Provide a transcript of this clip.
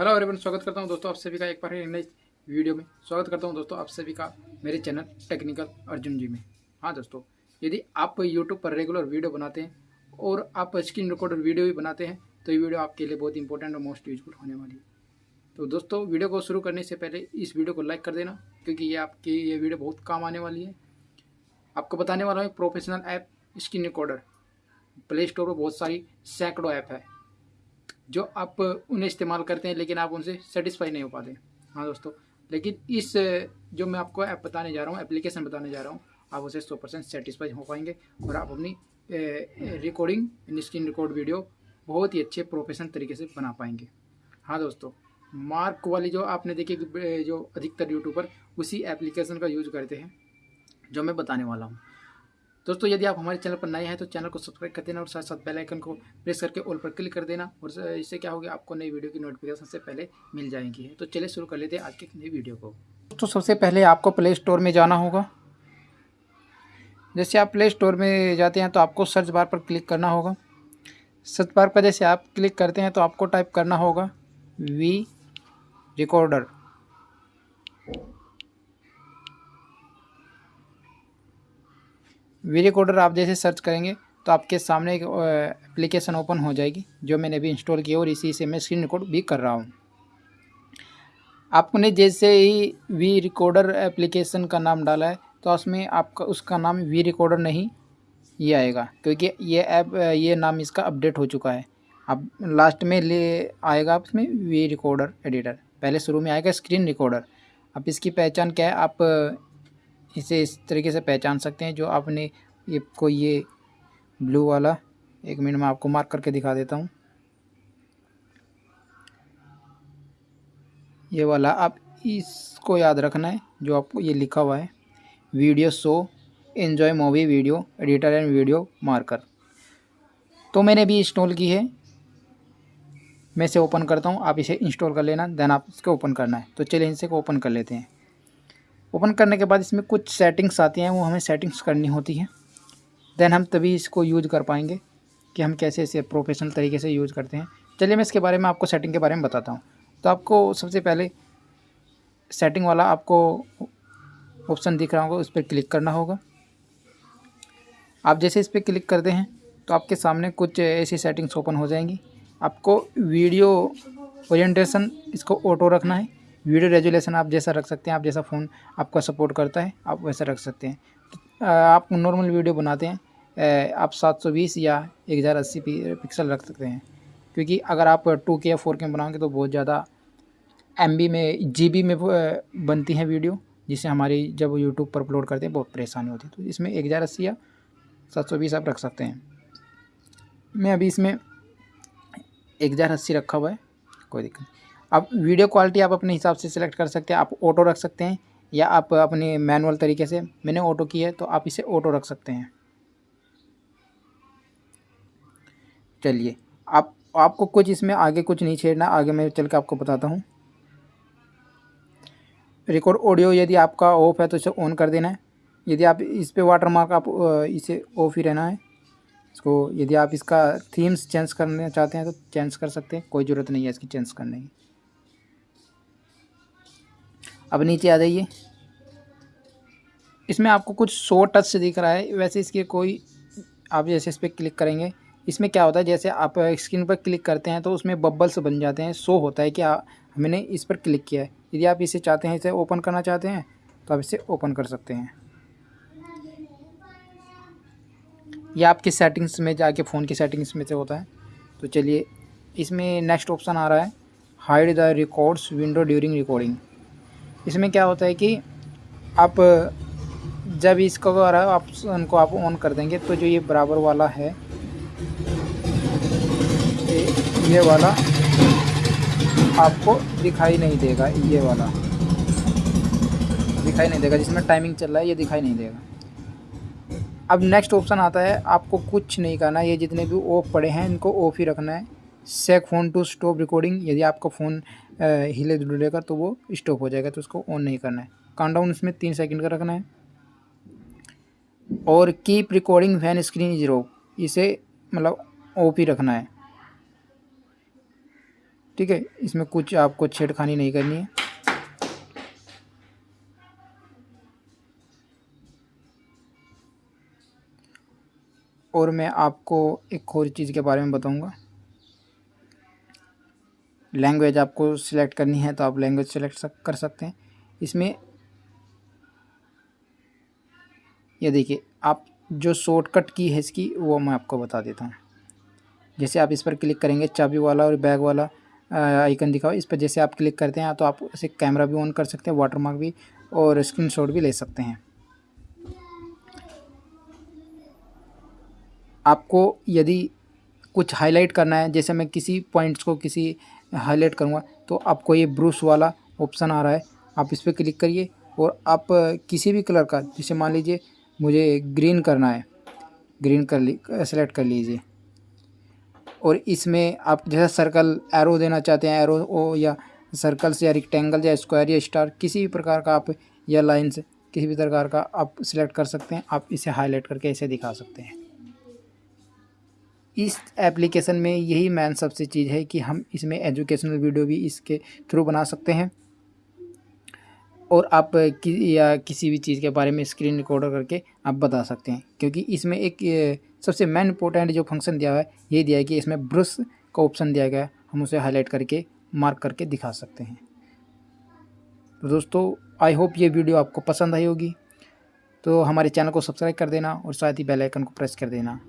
Hello everyone, स्वागत करता हूँ दोस्तों आप सभी का एक बार नई वीडियो में। स्वागत करता हूँ दोस्तों आप सभी का मेरे चैनल टेक्निकल अर्जुन जी में। हाँ दोस्तों, यदि आप यूट्यूब पर रेगुलर वीडियो बनाते हैं और आप स्क्रीन रिकॉर्डर वीडियो भी बनाते हैं तो ये वीडियो आपके लिए बहुत इंपॉर्टेंट और मोस्ट यूजफुल होने वाली है। तो दोस्तों, वीडियो को शुरू करने से पहले इस वीडियो को लाइक कर देना, क्योंकि ये आपकी ये वीडियो बहुत काम आने वाली है। आपको बताने वाला हूँ professional app screen recorder play store पर बहुत सारी सैकड़ों ऐप है। जो आप उन्हें इस्तेमाल करते हैं, लेकिन आप उनसे सेटिस्फाई नहीं हो पाते। हाँ दोस्तों, लेकिन इस, जो मैं आपको ऐप बताने जा रहा हूँ एप्लीकेशन बताने जा रहा हूँ, आप उसे सौ परसेंट सेटिस्फाई हो पाएँगे और आप अपनी रिकॉर्डिंग स्क्रीन रिकॉर्ड वीडियो बहुत ही अच्छे प्रोफेशनल तरीके से बना पाएँगे। हाँ दोस्तों मार्क वाली जो आपने देखी जो अधिकतर यूट्यूबर उसी एप्लीकेशन का यूज़ करते हैं, जो मैं बताने वाला हूँ। दोस्तों, यदि आप हमारे चैनल पर नए हैं तो चैनल को सब्सक्राइब कर देना और साथ साथ बेल आइकन को प्रेस करके ऑल पर क्लिक कर देना और इससे क्या होगा, आपको नई वीडियो की नोटिफिकेशन से पहले मिल जाएँगी। तो चलिए शुरू कर लेते हैं आज की नई वीडियो को। दोस्तों, सबसे पहले आपको प्ले स्टोर में जाना होगा। जैसे आप प्ले स्टोर में जाते हैं तो आपको सर्च बार पर क्लिक करना होगा। सर्च बार पर जैसे आप क्लिक करते हैं तो आपको टाइप करना होगा वी रिकॉर्डर वी रिकॉर्डर आप जैसे सर्च करेंगे तो आपके सामने एक एप्लीकेशन ओपन हो जाएगी, जो मैंने अभी इंस्टॉल किया और इसी से मैं स्क्रीन रिकॉर्ड भी कर रहा हूँ। आपने जैसे ही वी रिकॉर्डर एप्लीकेशन का नाम डाला है तो उसमें आपका, उसका नाम वी रिकॉर्डर नहीं ये आएगा, क्योंकि ये ऐप ये नाम इसका अपडेट हो चुका है। अब लास्ट में ले आएगा आप इसमें वी रिकॉर्डर एडिटर पहले शुरू में आएगा स्क्रीन रिकॉर्डर अब इसकी पहचान क्या है? आप इसे इस तरीके से पहचान सकते हैं, जो आपने ये कोई ये ब्लू वाला, एक मिनट में आपको मार्क करके दिखा देता हूँ। ये वाला, आप इसको याद रखना है, जो आपको ये लिखा हुआ है। Video show enjoy movie video editor and video marker तो मैंने भी इंस्टॉल की है। मैं इसे ओपन करता हूँ, आप इसे इंस्टॉल कर लेना देन आप इसको ओपन करना है। तो चलिए को ओपन कर लेते हैं। ओपन करने के बाद इसमें कुछ सेटिंग्स आती हैं, वो हमें सेटिंग्स करनी होती हैं। देन हम तभी इसको यूज़ कर पाएँगे कि हम कैसे इसे प्रोफेशनल तरीके से यूज़ करते हैं। चलिए मैं इसके बारे में आपको सेटिंग के बारे में बताता हूँ। तो आपको सबसे पहले सेटिंग वाला आपको ऑप्शन दिख रहा होगा, उस पर क्लिक करना होगा। आप जैसे इस पर क्लिक करते हैं तो आपके सामने कुछ ऐसी सेटिंग्स ओपन हो जाएँगी। आपको वीडियो ओरिएंटेशन इसको ऑटो रखना है। वीडियो रेजुलेशन आप जैसा रख सकते हैं, आप जैसा फ़ोन आपका सपोर्ट करता है, आप वैसा रख सकते हैं। आप नॉर्मल वीडियो बनाते हैं आप 720 या एक हज़ार अस्सी पिक्सल रख सकते हैं। क्योंकि अगर आप टू के या फोर के बनाओगे तो बहुत ज़्यादा एमबी में जीबी में बनती हैं वीडियो, जिससे हमारी जब यूट्यूब पर अपलोड करते हैं, बहुत परेशानी होती है। तो इसमें एक हज़ार अस्सी या सात सौ बीस आप रख सकते हैं। मैं अभी इसमें एक हज़ार अस्सी रखा हुआ है, कोई दिक्कत नहीं। अब वीडियो क्वालिटी आप अपने हिसाब से सिलेक्ट कर सकते हैं, आप ऑटो रख सकते हैं, या आप अपने मैनुअल तरीके से, मैंने ऑटो की है तो आप इसे ऑटो रख सकते हैं। चलिए, आप, आपको कुछ इसमें आगे कुछ नहीं छेड़ना, आगे मैं चल के आपको बताता हूँ। रिकॉर्ड ऑडियो यदि आपका ऑफ़ है तो इसे ऑन कर देना है। यदि आप इस पर वाटर मार्क आप इसे ऑफ़ ही रहना है। इसको यदि आप इसका थीम्स चेंज करना चाहते हैं तो चेंज कर सकते हैं, कोई ज़रूरत नहीं है इसकी चेंज करने की। अब नीचे आ जाइए। इसमें आपको कुछ शो टच से दिख रहा है, वैसे इसके कोई, आप जैसे इस पर क्लिक करेंगे, इसमें क्या होता है, जैसे आप स्क्रीन पर क्लिक करते हैं तो उसमें बबल्स बन जाते हैं, शो होता है कि हमने इस पर क्लिक किया है। यदि आप इसे चाहते हैं, इसे ओपन करना चाहते हैं तो आप इसे ओपन कर सकते हैं। यह आपकी सेटिंग्स में, जाके फ़ोन की सेटिंग्स में से होता है। तो चलिए, इसमें नेक्स्ट ऑप्शन आ रहा है, hide the records window during recording. इसमें क्या होता है कि आप, जब इसको आप, उनको आप ऑन कर देंगे तो जो ये बराबर वाला है, ये वाला आपको दिखाई नहीं देगा, ये वाला। दिखाई नहीं देगा, जिसमें टाइमिंग चल रहा है, ये दिखाई नहीं देगा। अब नेक्स्ट ऑप्शन आता है, आपको कुछ नहीं करना, ये जितने भी ऑफ़ पड़े हैं, इनको ऑफ़ ही रखना है। Shake phone to stop recording यदि आपका फ़ोन हिले डुलेगा तो वो स्टॉप हो जाएगा तो उसको ऑन नहीं करना है। काउंटडाउन इसमें तीन सेकंड का रखना है। और keep recording when screen zero इसे मतलब ऑफ़ ही रखना है। ठीक है, इसमें कुछ आपको छेड़खानी नहीं करनी है। और मैं आपको एक और चीज़ के बारे में बताऊँगा। लैंग्वेज आपको सिलेक्ट करनी है तो आप लैंग्वेज सिलेक्ट कर सकते हैं। इसमें ये देखिए, आप जो शॉर्टकट की है इसकी, वो मैं आपको बता देता हूँ। जैसे आप इस पर क्लिक करेंगे, चाबी वाला और बैग वाला आइकन दिखाओ। इस पर जैसे आप क्लिक करते हैं तो आप इसे कैमरा भी ऑन कर सकते हैं वाटरमार्क भी और स्क्रीनशॉट भी ले सकते हैं। आपको यदि कुछ हाईलाइट करना है, जैसे मैं किसी पॉइंट्स को किसी हाईलाइट करूँगा। तो आपको ये ब्रूस वाला ऑप्शन आ रहा है। आप इस पर क्लिक करिए और आप किसी भी कलर का, जैसे मान लीजिए मुझे ग्रीन करना है, ग्रीन कर ली, सेलेक्ट कर लीजिए। और इसमें आप जैसा सर्कल एरो देना चाहते हैं एरो ओ या सर्कल्स या रिक्टेंगल या स्क्वायर या स्टार किसी भी प्रकार का आप या लाइन्स किसी भी प्रकार का आप सिलेक्ट कर सकते हैं। आप इसे हाईलाइट करके इसे दिखा सकते हैं। इस एप्लीकेशन में यही मैन सबसे चीज़ है कि हम इसमें एजुकेशनल वीडियो भी इसके थ्रू बना सकते हैं। और आप कि, या किसी भी चीज़ के बारे में स्क्रीन रिकॉर्डर करके आप बता सकते हैं। क्योंकि इसमें एक सबसे मेन इंपॉर्टेंट जो फ़ंक्शन दिया हुआ है, ये दिया है कि इसमें ब्रश का ऑप्शन दिया गया है। हम उसे हाईलाइट करके मार्क करके दिखा सकते हैं। तो दोस्तों आई होप ये वीडियो आपको पसंद आई होगी। तो हमारे चैनल को सब्सक्राइब कर देना और साथ ही बेल आइकन को प्रेस कर देना।